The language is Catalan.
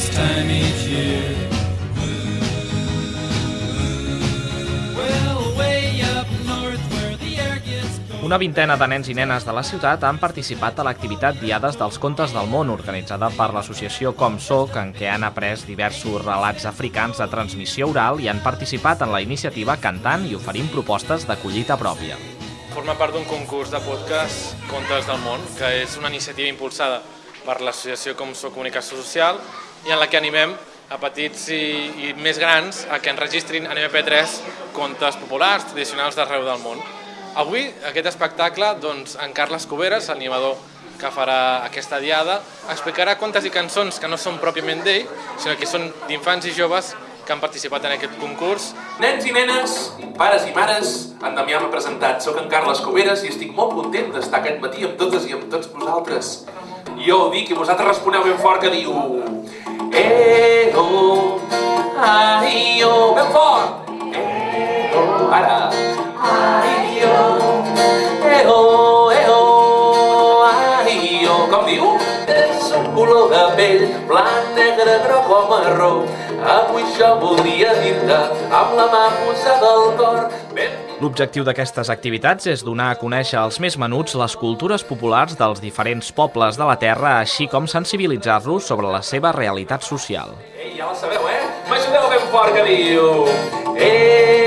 this time each year. Una vintena de nens i nenes de la ciutat han participat a l'activitat Diades dels Contes del Món, organitzada per l'associació Com Soc, en què han après diversos relats africans de transmissió oral i han participat en la iniciativa cantant i oferint propostes de collita pròpia. Forma part d'un concurs de podcast Contes del Món, que és una iniciativa impulsada per l'associació Com Soc Comunicació Social i en la que animem a petits i, i més grans a que enregistrin en MP3 contes populars, tradicionals d'arreu del món. Avui, aquest espectacle, doncs, en Carles Cuberes, l'animador que farà aquesta diada, explicarà contes i cançons que no són pròpiament d'ell, sinó que són d'infants i joves que han participat en aquest concurs. Nens i nenes, pares i mares, en Damià m'ha presentat. Soc en Carles Coveres i estic molt content d'estar aquest matí amb totes i amb tots vosaltres. Jo ho dic i vosaltres responeu ben fort que diu... Ego, aio, ben fort! Ego, ara, aio, ego, ego, aio, com diu? Un color de pell, blanc, negre, groc o marró. Avui jo voldria dir-te amb la mà posada al L'objectiu d'aquestes activitats és donar a conèixer als més menuts les cultures populars dels diferents pobles de la Terra, així com sensibilitzar-los sobre la seva realitat social. Ei, ja la sabeu, eh? M'ajudeu ben fort que diu... Eh,